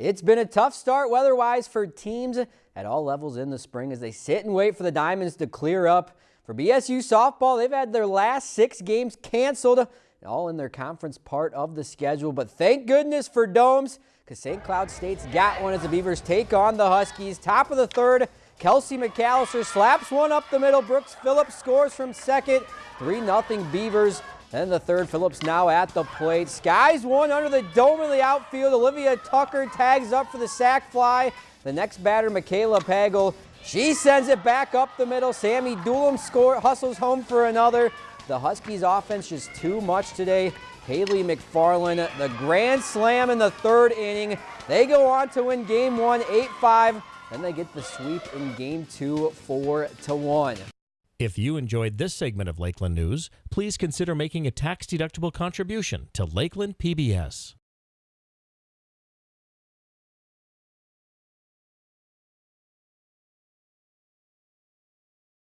It's been a tough start weather-wise for teams at all levels in the spring as they sit and wait for the Diamonds to clear up. For BSU softball, they've had their last six games canceled, all in their conference part of the schedule. But thank goodness for Domes, because St. Cloud State's got one as the Beavers take on the Huskies. Top of the third, Kelsey McAllister slaps one up the middle. Brooks Phillips scores from second. 3-0 Beavers. Then the third, Phillips now at the plate. Skies one under the dome of the outfield. Olivia Tucker tags up for the sac fly. The next batter, Michaela Pagel. She sends it back up the middle. Sammy Doolum score, hustles home for another. The Huskies offense just too much today. Haley McFarland, the grand slam in the third inning. They go on to win game one, 8-5. Then they get the sweep in game two, 4-1. If you enjoyed this segment of Lakeland News, please consider making a tax-deductible contribution to Lakeland PBS.